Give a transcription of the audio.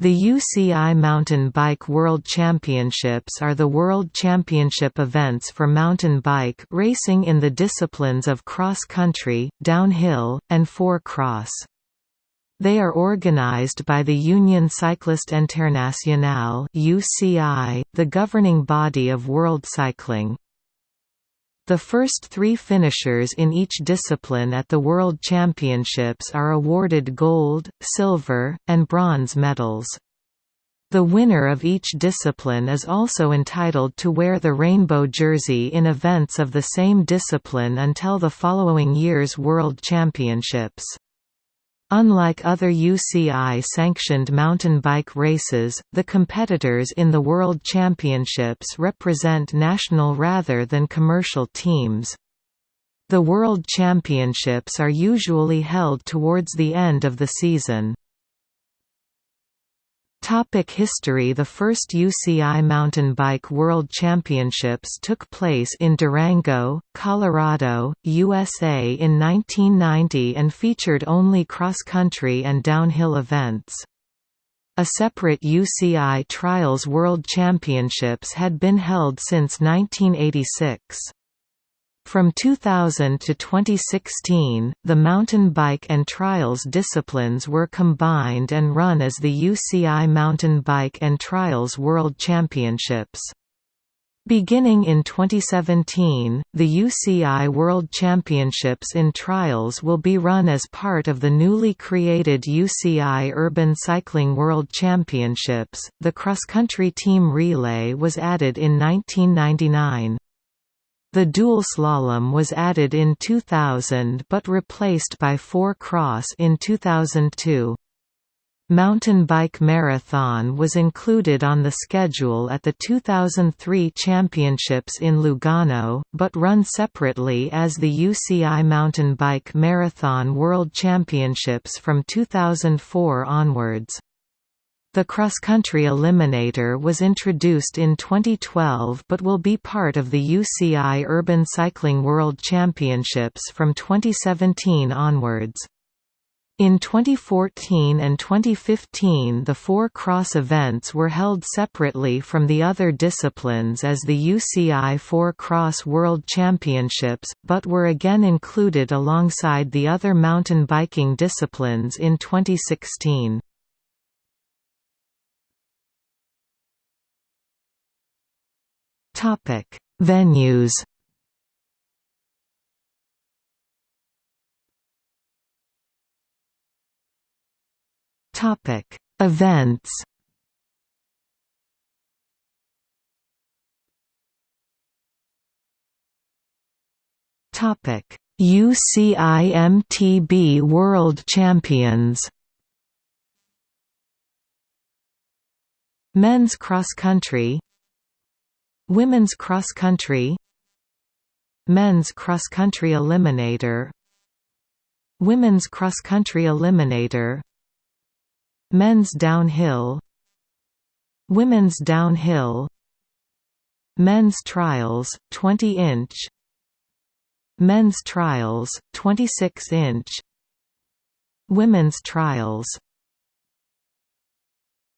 The UCI Mountain Bike World Championships are the world championship events for mountain bike racing in the disciplines of cross-country, downhill, and four-cross. They are organized by the Union Cycliste Internationale (UCI), the governing body of world cycling. The first three finishers in each discipline at the World Championships are awarded gold, silver, and bronze medals. The winner of each discipline is also entitled to wear the rainbow jersey in events of the same discipline until the following year's World Championships. Unlike other UCI-sanctioned mountain bike races, the competitors in the World Championships represent national rather than commercial teams. The World Championships are usually held towards the end of the season. Topic history The first UCI Mountain Bike World Championships took place in Durango, Colorado, USA in 1990 and featured only cross-country and downhill events. A separate UCI Trials World Championships had been held since 1986. From 2000 to 2016, the mountain bike and trials disciplines were combined and run as the UCI Mountain Bike and Trials World Championships. Beginning in 2017, the UCI World Championships in Trials will be run as part of the newly created UCI Urban Cycling World Championships. The cross-country team relay was added in 1999. The dual slalom was added in 2000 but replaced by four cross in 2002. Mountain Bike Marathon was included on the schedule at the 2003 Championships in Lugano, but run separately as the UCI Mountain Bike Marathon World Championships from 2004 onwards. The cross-country eliminator was introduced in 2012 but will be part of the UCI Urban Cycling World Championships from 2017 onwards. In 2014 and 2015 the four cross events were held separately from the other disciplines as the UCI Four Cross World Championships, but were again included alongside the other mountain biking disciplines in 2016. Topic: Venues. Topic: Events. Topic: UCIMTB World Champions. Men's cross country Women's cross country Men's cross country eliminator Women's cross country eliminator Men's downhill Women's downhill Men's trials 20 inch Men's trials 26 inch Women's trials